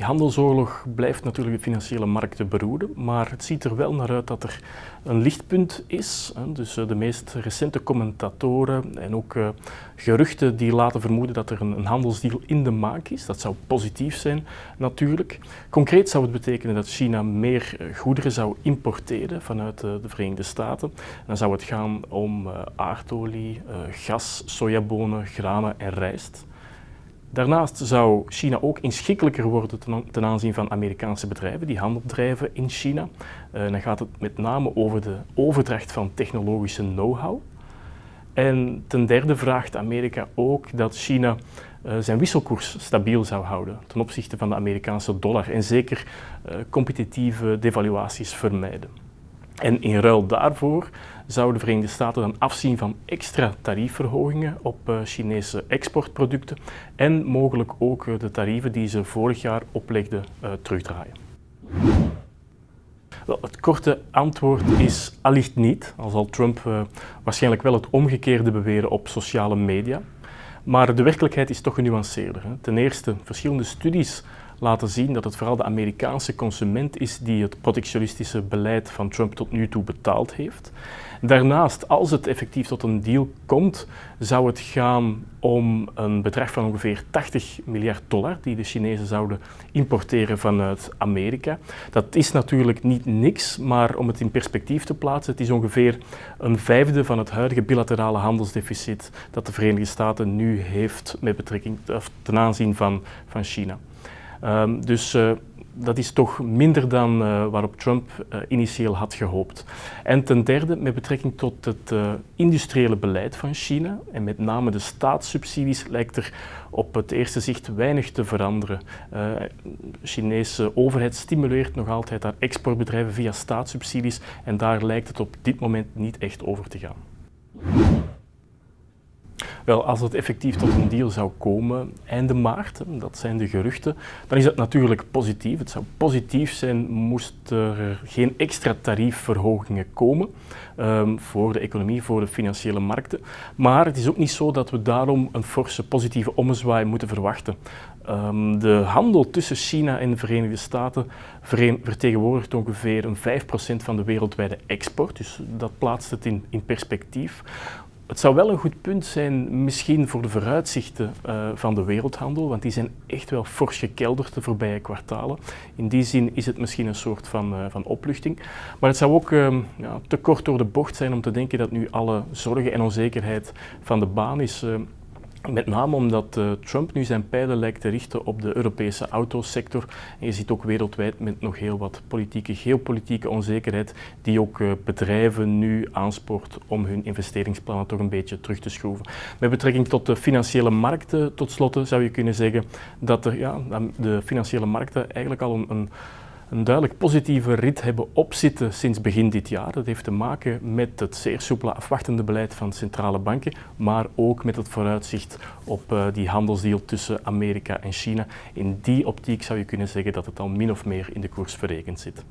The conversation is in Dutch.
Die handelsoorlog blijft natuurlijk de financiële markten beroeren, maar het ziet er wel naar uit dat er een lichtpunt is. Dus eh, de meest recente commentatoren en ook eh, geruchten die laten vermoeden dat er een handelsdeal in de maak is. Dat zou positief zijn natuurlijk. Concreet zou het betekenen dat China meer eh, goederen zou importeren vanuit de Verenigde Staten. Dan zou het gaan om aardolie, gas, sojabonen, granen en rijst. Daarnaast zou China ook inschikkelijker worden ten aanzien van Amerikaanse bedrijven die handel drijven in China. Uh, dan gaat het met name over de overdracht van technologische know-how. En ten derde vraagt Amerika ook dat China uh, zijn wisselkoers stabiel zou houden ten opzichte van de Amerikaanse dollar en zeker uh, competitieve devaluaties vermijden. En in ruil daarvoor zouden de Verenigde Staten dan afzien van extra tariefverhogingen op uh, Chinese exportproducten en mogelijk ook uh, de tarieven die ze vorig jaar oplegden uh, terugdraaien. Het korte antwoord is allicht niet, al zal Trump waarschijnlijk wel het omgekeerde beweren op sociale media. Maar de werkelijkheid is toch genuanceerder. Ten eerste, verschillende studies laten zien dat het vooral de Amerikaanse consument is die het protectionistische beleid van Trump tot nu toe betaald heeft. Daarnaast, als het effectief tot een deal komt, zou het gaan om een bedrag van ongeveer 80 miljard dollar die de Chinezen zouden importeren vanuit Amerika. Dat is natuurlijk niet niks, maar om het in perspectief te plaatsen, het is ongeveer een vijfde van het huidige bilaterale handelsdeficit dat de Verenigde Staten nu heeft met betrekking ten aanzien van, van China. Um, dus uh, dat is toch minder dan uh, waarop Trump uh, initieel had gehoopt. En ten derde, met betrekking tot het industriële beleid van China en met name de staatssubsidies, lijkt er op het eerste zicht weinig te veranderen. De Chinese overheid stimuleert nog altijd haar exportbedrijven via staatssubsidies en daar lijkt het op dit moment niet echt over te gaan. Wel, als het effectief tot een deal zou komen einde maart, dat zijn de geruchten, dan is dat natuurlijk positief. Het zou positief zijn moest er geen extra tariefverhogingen komen um, voor de economie, voor de financiële markten. Maar het is ook niet zo dat we daarom een forse positieve ommezwaai moeten verwachten. Um, de handel tussen China en de Verenigde Staten vertegenwoordigt ongeveer een 5% van de wereldwijde export, dus dat plaatst het in, in perspectief. Het zou wel een goed punt zijn, misschien voor de vooruitzichten uh, van de wereldhandel, want die zijn echt wel fors gekelderd de voorbije kwartalen. In die zin is het misschien een soort van, uh, van opluchting. Maar het zou ook uh, ja, te kort door de bocht zijn om te denken dat nu alle zorgen en onzekerheid van de baan is. Eh, met name omdat uh, Trump nu zijn pijlen lijkt te richten op de Europese autosector. En je ziet ook wereldwijd met nog heel wat politieke, geopolitieke onzekerheid, die ook uh, bedrijven nu aanspoort om hun investeringsplannen toch een beetje terug te schroeven. Met betrekking tot de financiële markten, tot slot zou je kunnen zeggen dat er, ja, de financiële markten eigenlijk al een, een een duidelijk positieve rit hebben opzitten sinds begin dit jaar. Dat heeft te maken met het zeer soepele afwachtende beleid van centrale banken, maar ook met het vooruitzicht op uh, die handelsdeal tussen Amerika en China. In die optiek zou je kunnen zeggen dat het al min of meer in de koers verrekend zit.